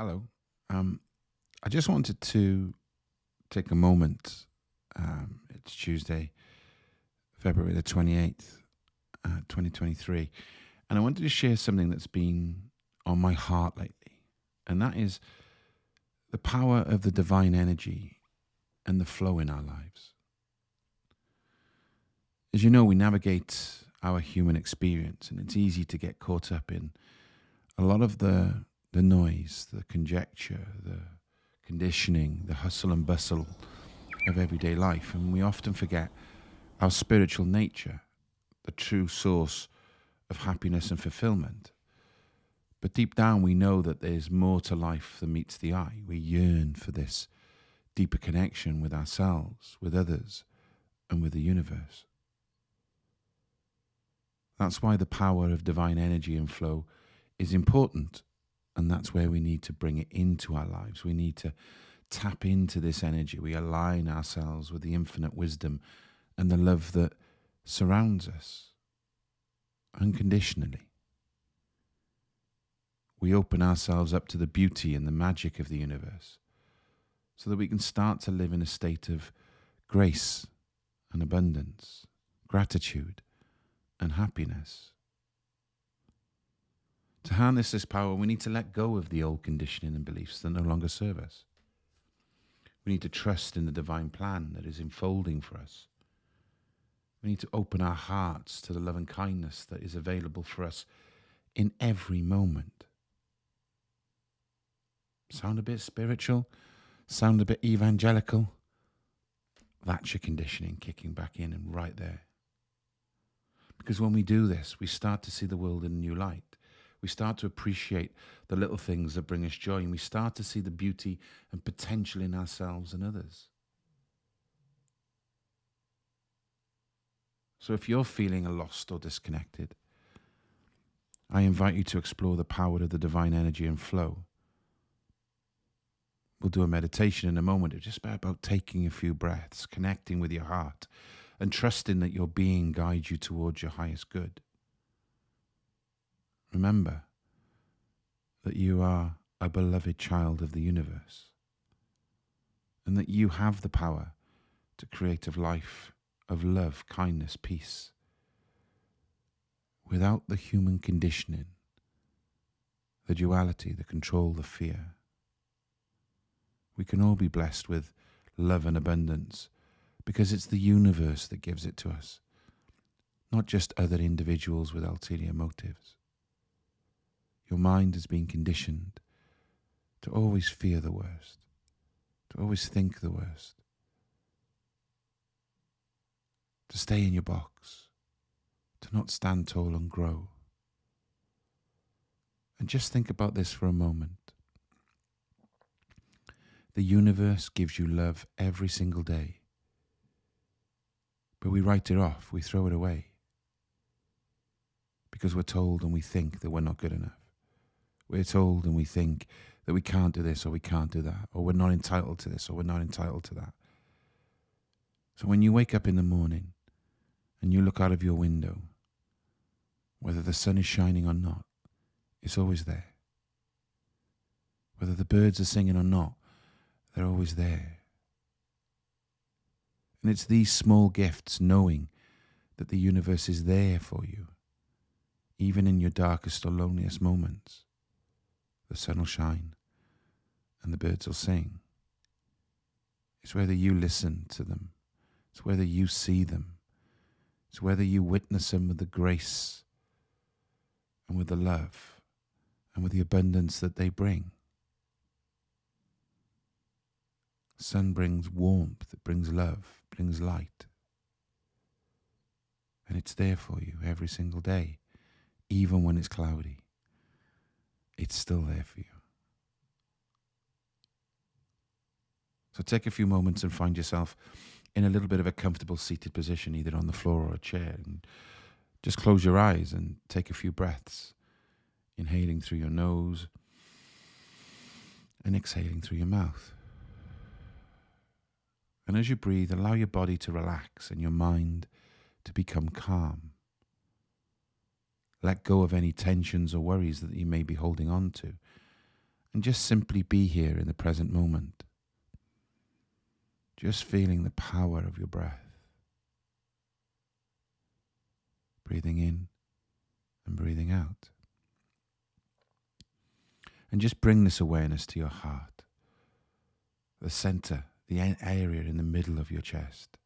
Hello. Um, I just wanted to take a moment. Um, it's Tuesday, February the 28th, uh, 2023. And I wanted to share something that's been on my heart lately. And that is the power of the divine energy and the flow in our lives. As you know, we navigate our human experience, and it's easy to get caught up in a lot of the the noise, the conjecture, the conditioning, the hustle and bustle of everyday life. And we often forget our spiritual nature, the true source of happiness and fulfillment. But deep down, we know that there's more to life than meets the eye. We yearn for this deeper connection with ourselves, with others, and with the universe. That's why the power of divine energy and flow is important and that's where we need to bring it into our lives. We need to tap into this energy. We align ourselves with the infinite wisdom and the love that surrounds us unconditionally. We open ourselves up to the beauty and the magic of the universe so that we can start to live in a state of grace and abundance, gratitude and happiness. To harness this power, we need to let go of the old conditioning and beliefs that no longer serve us. We need to trust in the divine plan that is unfolding for us. We need to open our hearts to the love and kindness that is available for us in every moment. Sound a bit spiritual? Sound a bit evangelical? That's your conditioning kicking back in and right there. Because when we do this, we start to see the world in a new light we start to appreciate the little things that bring us joy, and we start to see the beauty and potential in ourselves and others. So if you're feeling lost or disconnected, I invite you to explore the power of the divine energy and flow. We'll do a meditation in a moment. It's just about taking a few breaths, connecting with your heart, and trusting that your being guides you towards your highest good. Remember that you are a beloved child of the universe and that you have the power to create a life of love, kindness, peace without the human conditioning, the duality, the control, the fear. We can all be blessed with love and abundance because it's the universe that gives it to us, not just other individuals with ulterior motives. Your mind has been conditioned to always fear the worst, to always think the worst, to stay in your box, to not stand tall and grow. And just think about this for a moment. The universe gives you love every single day, but we write it off, we throw it away, because we're told and we think that we're not good enough. We're told and we think that we can't do this or we can't do that, or we're not entitled to this or we're not entitled to that. So when you wake up in the morning and you look out of your window, whether the sun is shining or not, it's always there. Whether the birds are singing or not, they're always there. And it's these small gifts, knowing that the universe is there for you, even in your darkest or loneliest moments, the sun will shine and the birds will sing. It's whether you listen to them, it's whether you see them, it's whether you witness them with the grace and with the love and with the abundance that they bring. sun brings warmth, it brings love, it brings light. And it's there for you every single day, even when it's cloudy it's still there for you. So take a few moments and find yourself in a little bit of a comfortable seated position, either on the floor or a chair. And just close your eyes and take a few breaths, inhaling through your nose and exhaling through your mouth. And as you breathe, allow your body to relax and your mind to become calm. Let go of any tensions or worries that you may be holding on to. And just simply be here in the present moment. Just feeling the power of your breath. Breathing in and breathing out. And just bring this awareness to your heart, the center, the area in the middle of your chest.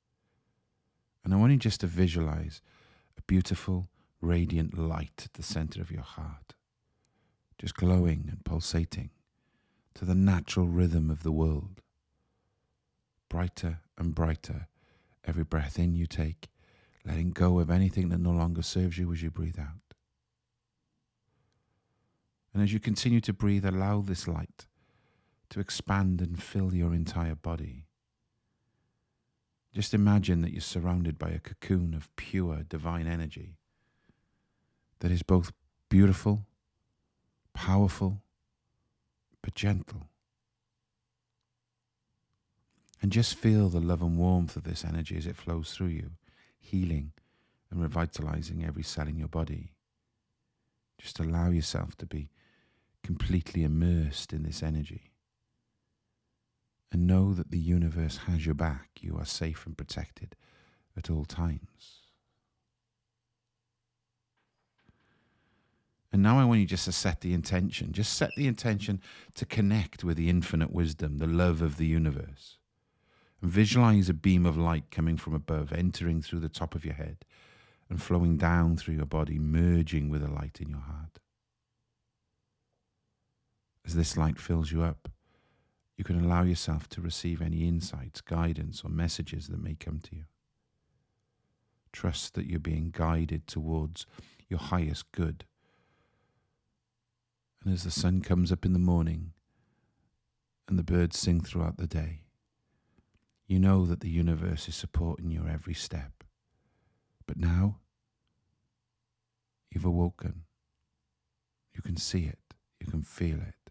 And I want you just to visualize a beautiful, radiant light at the center of your heart, just glowing and pulsating to the natural rhythm of the world. Brighter and brighter every breath in you take, letting go of anything that no longer serves you as you breathe out. And as you continue to breathe, allow this light to expand and fill your entire body. Just imagine that you're surrounded by a cocoon of pure divine energy that is both beautiful, powerful, but gentle. And just feel the love and warmth of this energy as it flows through you, healing and revitalizing every cell in your body. Just allow yourself to be completely immersed in this energy. And know that the universe has your back. You are safe and protected at all times. And now I want you just to set the intention. Just set the intention to connect with the infinite wisdom, the love of the universe. And visualize a beam of light coming from above, entering through the top of your head and flowing down through your body, merging with the light in your heart as this light fills you up, you can allow yourself to receive any insights, guidance, or messages that may come to you. Trust that you're being guided towards your highest good. And as the sun comes up in the morning and the birds sing throughout the day, you know that the universe is supporting your every step. But now, you've awoken. You can see it, you can feel it.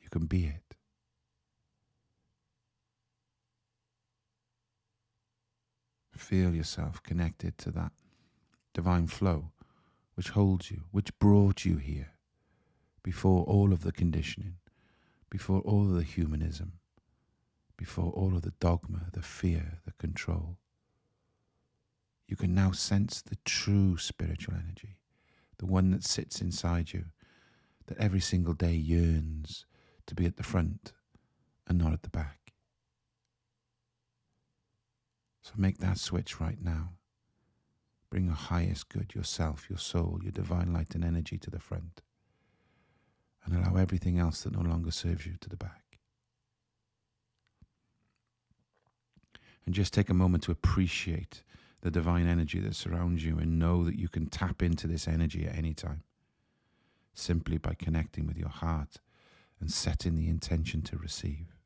You can be it. Feel yourself connected to that divine flow which holds you, which brought you here before all of the conditioning, before all of the humanism, before all of the dogma, the fear, the control. You can now sense the true spiritual energy, the one that sits inside you, that every single day yearns to be at the front and not at the back. So make that switch right now. Bring your highest good, yourself, your soul, your divine light and energy to the front. Everything else that no longer serves you to the back. And just take a moment to appreciate the divine energy that surrounds you and know that you can tap into this energy at any time simply by connecting with your heart and setting the intention to receive.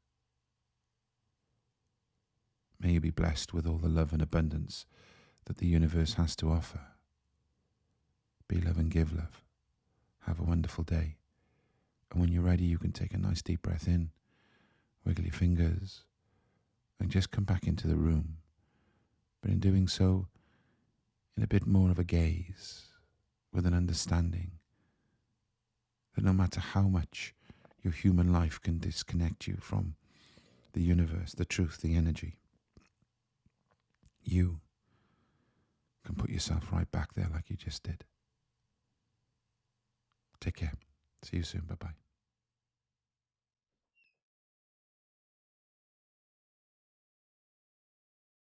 May you be blessed with all the love and abundance that the universe has to offer. Be love and give love. Have a wonderful day. And when you're ready, you can take a nice deep breath in, wiggle your fingers, and just come back into the room. But in doing so, in a bit more of a gaze, with an understanding that no matter how much your human life can disconnect you from the universe, the truth, the energy. You can put yourself right back there like you just did. Take care. See you soon. Bye bye.